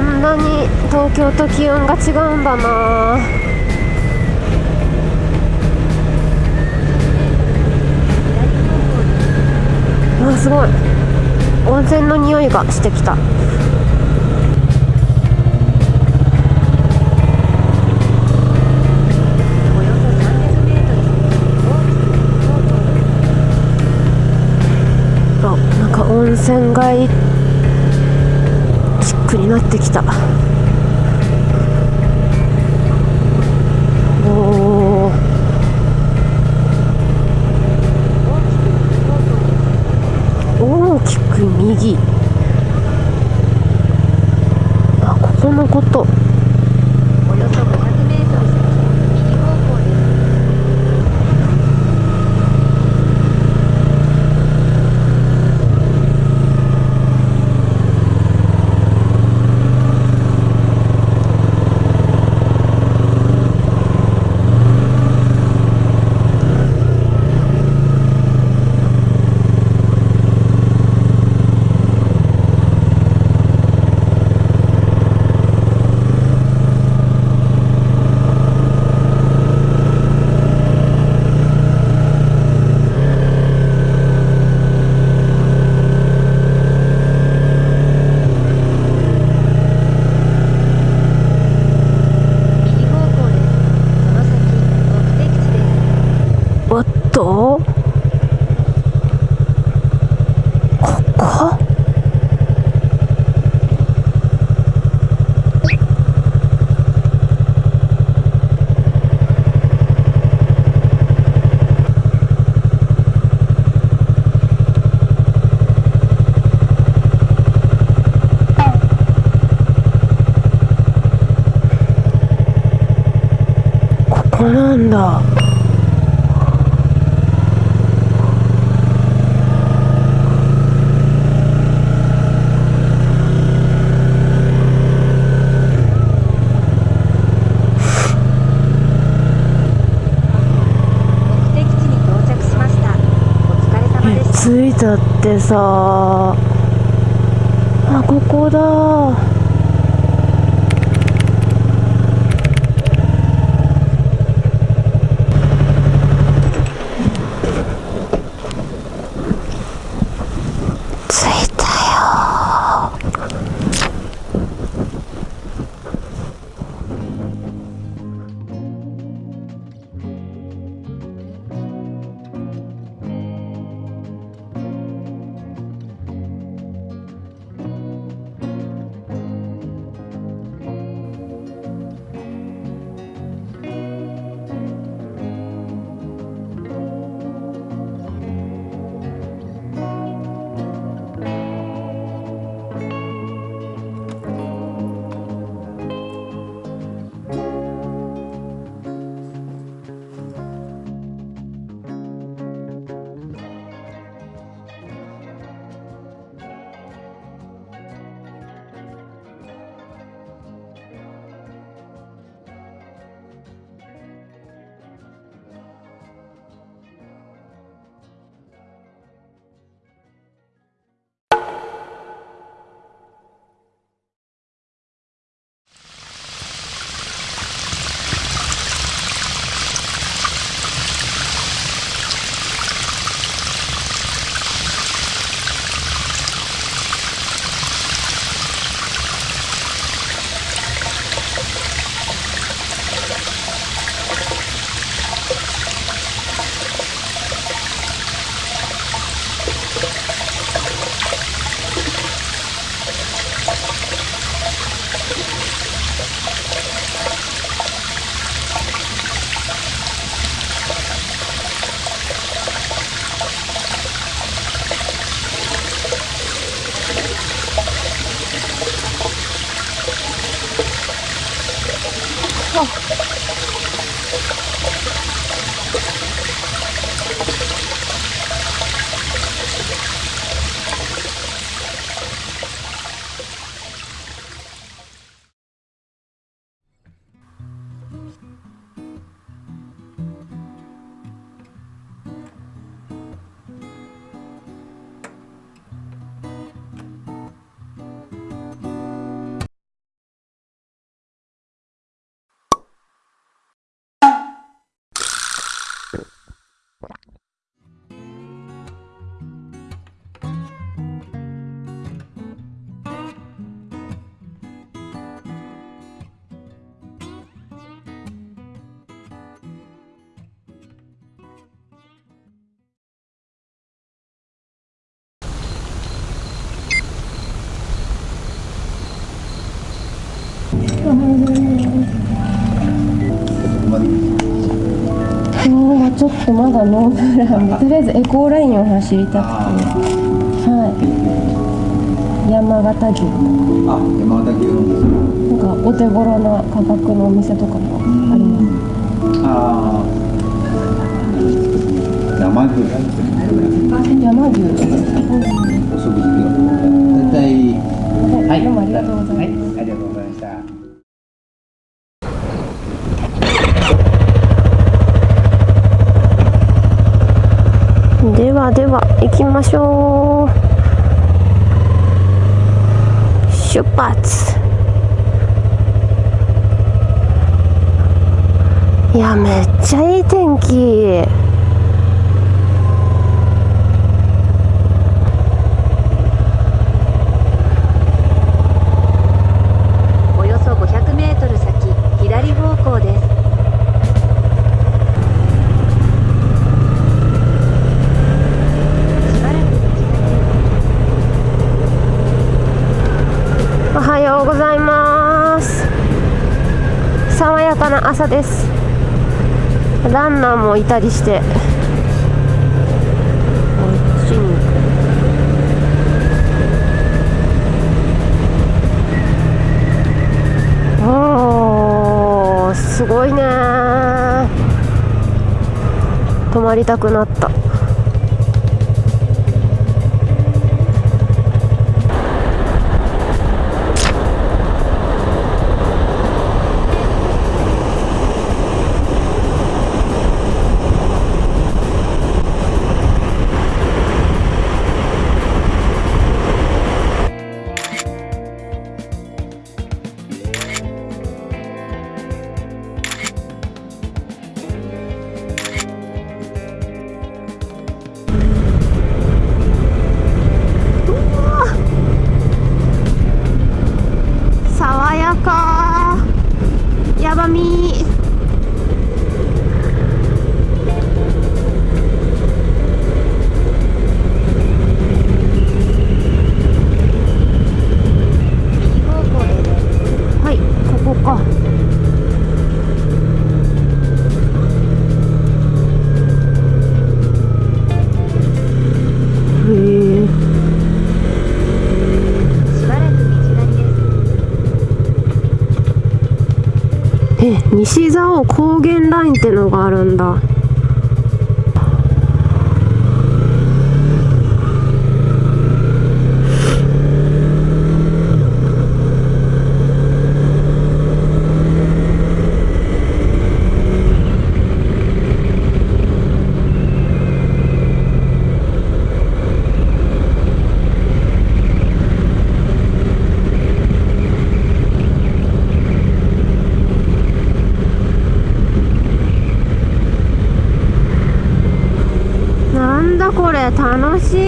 んなに東京と気温が違うんだな。あすごい。温泉の匂いがしてきた。なんか温泉街ックになってきた。おお大きく右。あここのことおよそ500メートル先右方向です右方向ですその先目的地ですおっとここここなんだ目的地に到着しましたお疲れ様ちゃってさ。あここだ。とまだノープランでとりあえずエコーラインを走りたくてはい山形牛あ、山形牛なんか。なんかお手頃な価格のお店とかもありますああ。山牛。山牛お食事が。絶対。はい、どうもありがとうございます、はい、ありがとうございました。ではでは行きましょう。出発。いやめっちゃいい天気。朝です。ランナーもいたりして。こっちにおーすごいね泊まりたくなった。え西蔵王高原ラインってのがあるんだなんだこれ楽しい。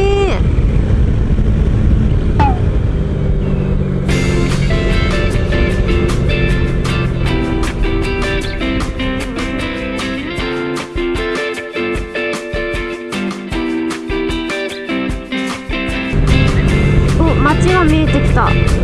お街が見えてきた。